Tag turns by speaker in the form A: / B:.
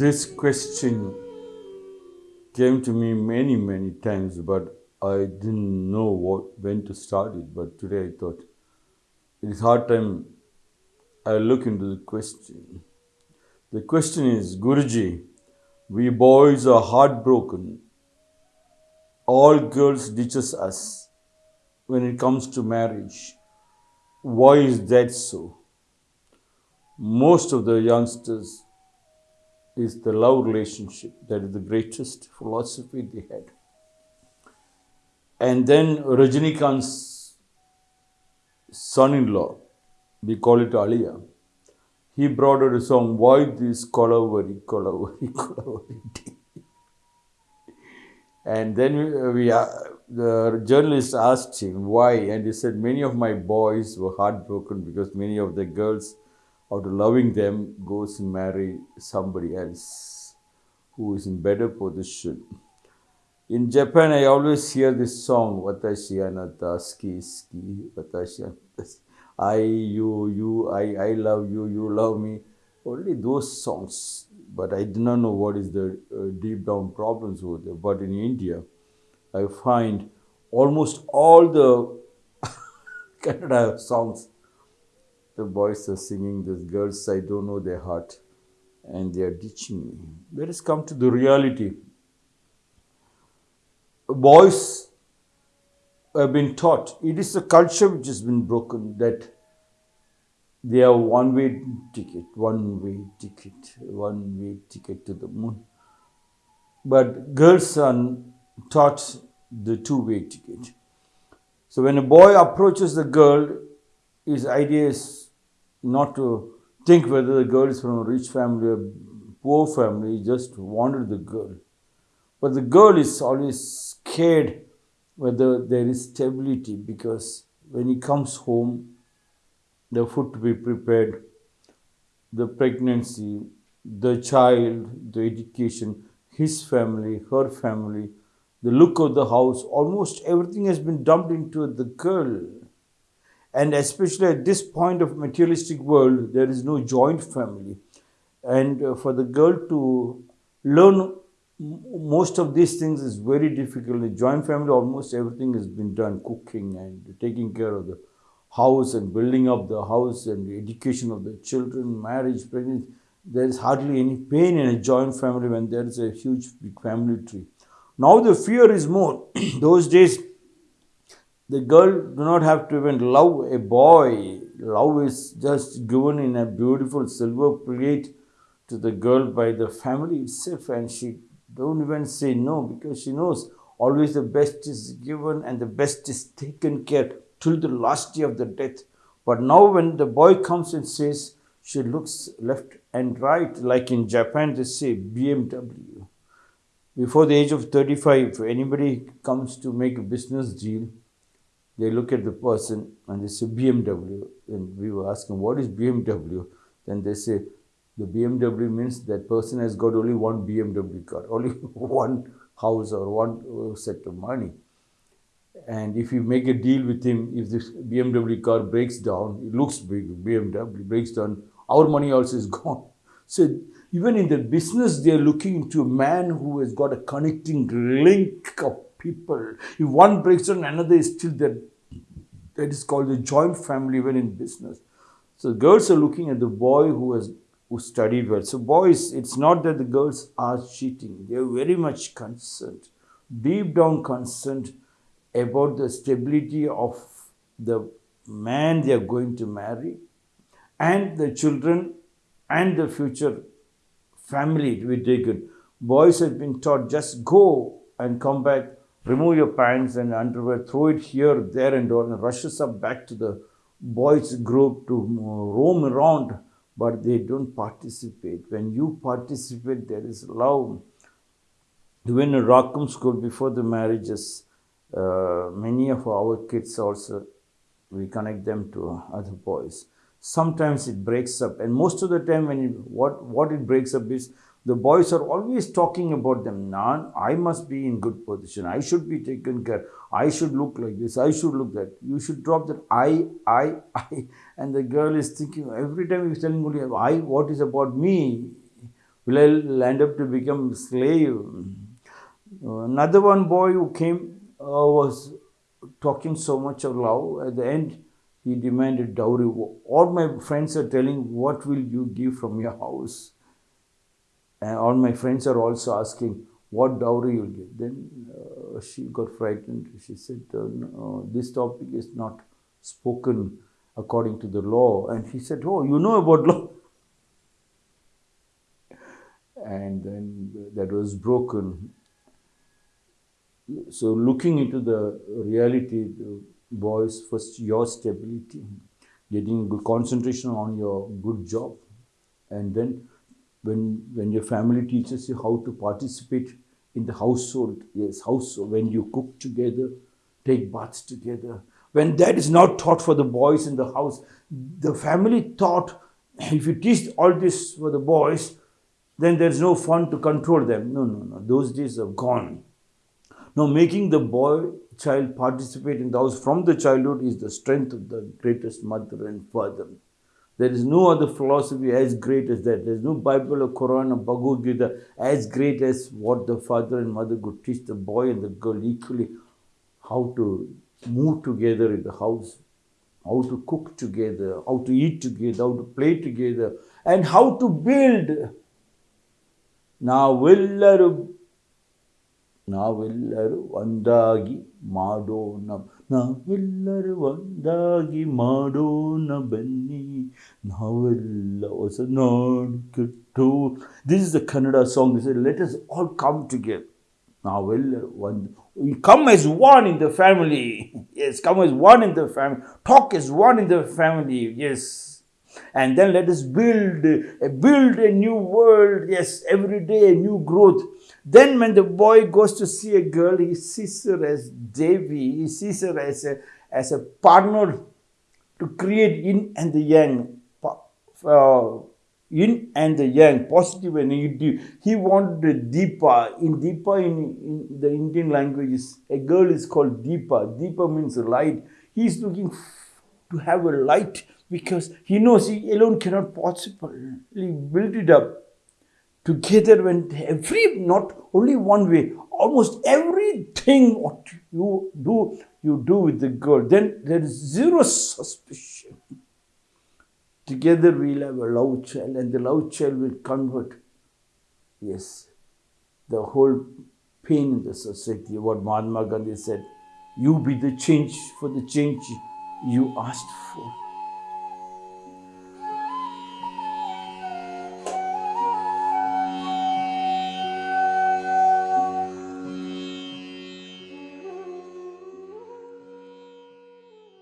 A: This question came to me many, many times, but I didn't know what when to start it. But today I thought it is hard time I look into the question. The question is, Guruji, we boys are heartbroken. All girls ditches us when it comes to marriage. Why is that so? Most of the youngsters is the love relationship that is the greatest philosophy they had. And then Rajinikanth's son-in-law, we call it Aliya, he brought out a song, Why this Kolaveri, Kolaveri, Kolaveri And then we, we uh, the journalist asked him why, and he said, Many of my boys were heartbroken because many of the girls out of loving them goes and marry somebody else who is in better position. In Japan, I always hear this song, Watashi anata ski ski, Watashi anata I, you, you, I, I love you, you love me. Only those songs. But I do not know what is the uh, deep down problems over there. But in India, I find almost all the Kannada songs the boys are singing, the girls, I don't know their heart, and they are ditching me. Let us come to the reality. Boys have been taught, it is a culture which has been broken that they are one way ticket, one way ticket, one way ticket to the moon. But girls are taught the two way ticket. So when a boy approaches the girl, his idea is not to think whether the girl is from a rich family or poor family, just wanted the girl. But the girl is always scared whether there is stability because when he comes home, the food to be prepared, the pregnancy, the child, the education, his family, her family, the look of the house, almost everything has been dumped into the girl. And especially at this point of materialistic world, there is no joint family. And uh, for the girl to learn most of these things is very difficult. In joint family, almost everything has been done, cooking and taking care of the house and building up the house and the education of the children, marriage, pregnancy. There is hardly any pain in a joint family when there is a huge big family tree. Now the fear is more. Those days, the girl do not have to even love a boy. Love is just given in a beautiful silver plate to the girl by the family itself and she don't even say no because she knows always the best is given and the best is taken care till the last day of the death. But now when the boy comes and says, she looks left and right, like in Japan they say BMW. Before the age of 35, if anybody comes to make a business deal, they look at the person and they say BMW. And we were asking, what is BMW? Then they say, the BMW means that person has got only one BMW car, only one house or one uh, set of money. And if you make a deal with him, if this BMW car breaks down, it looks big, BMW breaks down, our money also is gone. So even in the business, they're looking into a man who has got a connecting link of people. If one breaks down, another is still there. That is called the joint family when in business. So girls are looking at the boy who has who studied well. So boys, it's not that the girls are cheating. They are very much concerned, deep down concerned about the stability of the man they are going to marry and the children and the future family to be taken. Boys have been taught just go and come back remove your pants and underwear, throw it here, there and all, and rushes up back to the boys group to roam around, but they don't participate. When you participate, there is love. Even in Rackham school, before the marriages, uh, many of our kids also, we connect them to other boys. Sometimes it breaks up, and most of the time, when it, what what it breaks up is the boys are always talking about them. Nan, I must be in good position. I should be taken care. I should look like this. I should look that. You should drop that I, I, I. And the girl is thinking every time he's telling only I, what is about me? Will I land up to become slave? Another one boy who came uh, was talking so much of love. At the end, he demanded dowry. All my friends are telling, What will you give from your house? And all my friends are also asking, What dowry you'll give? Then uh, she got frightened. She said, uh, no, This topic is not spoken according to the law. And he said, Oh, you know about law? And then that was broken. So, looking into the reality, the boys, first your stability, getting good concentration on your good job, and then when when your family teaches you how to participate in the household, yes, household when you cook together, take baths together. When that is not taught for the boys in the house, the family thought if you teach all this for the boys, then there's no fun to control them. No, no, no. Those days are gone. Now, making the boy child participate in the house from the childhood is the strength of the greatest mother and father. There is no other philosophy as great as that. There is no Bible or Quran or Bhagavad Gita as great as what the father and mother could teach the boy and the girl equally how to move together in the house, how to cook together, how to eat together, how to play together, and how to build. Now, will ನಾವೆಲ್ಲರೂ ಒಂದಾಗಿ ಮಾಡೋಣ ನಾವೆಲ್ಲರೂ ಒಂದಾಗಿ ಮಾಡೋಣ ಬನ್ನಿ ನಾವೆಲ್ಲ ಹೊಸ ನಾಡು ಕೆಟ್ಟು this is the Kannada song this let us all come together ನಾವೆಲ್ಲರೂ ಒಂದು we come as one in the family yes come as one in the family talk as one in the family yes and then let us build build a new world yes every day a new growth then when the boy goes to see a girl he sees her as devi he sees her as a as a partner to create yin and the yang uh, yin and the yang positive and negative. He wanted deepa. In deepa in, in the indian language a girl is called deepa. Deepa means light. He's looking to have a light because he knows he alone cannot possibly build it up together when every not only one way almost everything what you do you do with the girl. Then there is zero suspicion. Together we'll have a love child and the love child will convert. Yes. The whole pain in the society what mahatma gandhi said you be the change for the change you asked for